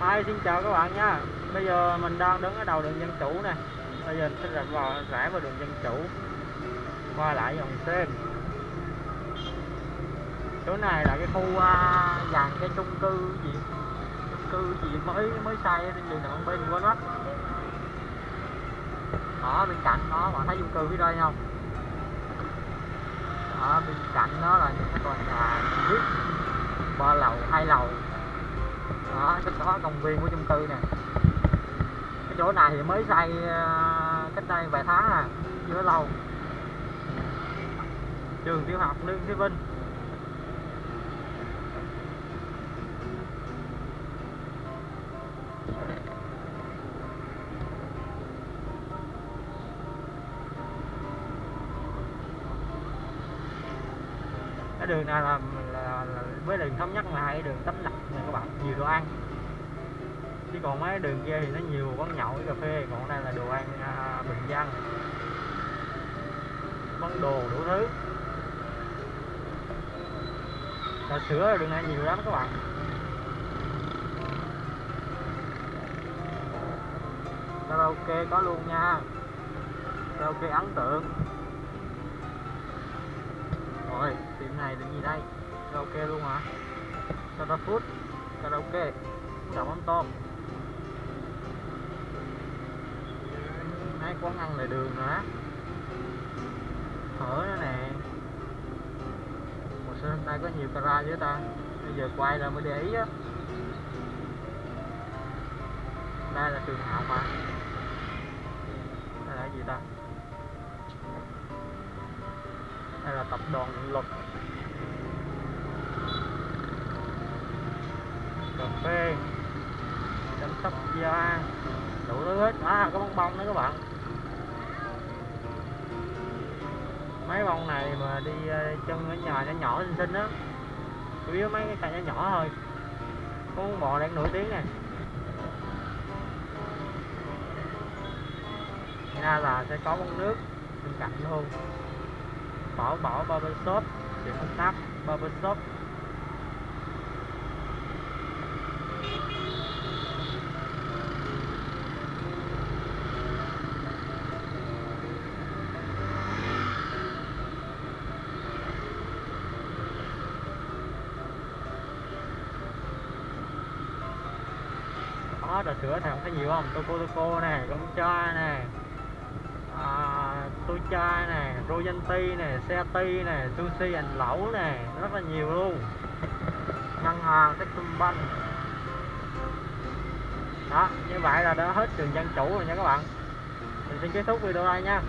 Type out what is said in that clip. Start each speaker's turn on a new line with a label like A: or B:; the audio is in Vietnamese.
A: Hi, xin chào các bạn nha. Bây giờ mình đang đứng ở đầu đường Dân Chủ nè. Bây giờ mình sẽ rạch vào rẽ vào đường Dân Chủ. Qua lại dòng sen Chỗ này là cái khu uh, dàn cái chung cư gì? Chung cư gì mới mới xây trên đường nào bên quên mất. Đó bên cạnh đó bạn thấy chung cư phía đây không? Đó bên cạnh đó là những cái tòa nhà VIP ba lầu hai lầu đó sẽ đó công viên của chung cư nè. Cái chỗ này thì mới xây ờ, cách đây vài tháng à chưa lâu. Trường tiểu học lương thế vinh. Cái đường này là, là với đường thống nhất là hai đường tấm lập nè các bạn nhiều đồ ăn. Chứ còn mấy đường kia thì nó nhiều quán nhậu cà phê còn đây là đồ ăn à, bình dân. Món đồ đủ thứ. Trà sữa đường này nhiều lắm các bạn. Karaoke có luôn nha. Karaoke ấn tượng. Rồi tiệm này là gì đây? Karaoke luôn hả? Sata Food, karaoke. Đậu mắm tôm mấy quán ăn lại đường nữa phở nữa nè. Một số hôm nay có nhiều cara với ta. Bây giờ quay là mới để ý á. Đây là trường học mà. Đây là gì ta? Đây là tập đoàn luật. B phê chăm sóc da. Đủ thứ hết. À có bong bông nữa các bạn. Mấy bông này mà đi ờ, chân ở nhà nhỏ nhỏ xinh xinh á. Chủ yếu mấy cái cây nhỏ nhỏ thôi. Con bò đang nổi tiếng này. Ra là sẽ có bông nước bên cạnh luôn. Bảo bảo barbershop. Tiệm công tác, barbershop. Đó trà sữa này không thấy nhiều không? Toco Toco nè con cha nè à, tôi cha nè Royanti nè ti nè Sushi anh lẩu nè rất là nhiều luôn. Ngân hàng Techcombank. Đó như vậy là đã hết trường dân chủ rồi nha các bạn. Mình xin kết thúc video đây nha.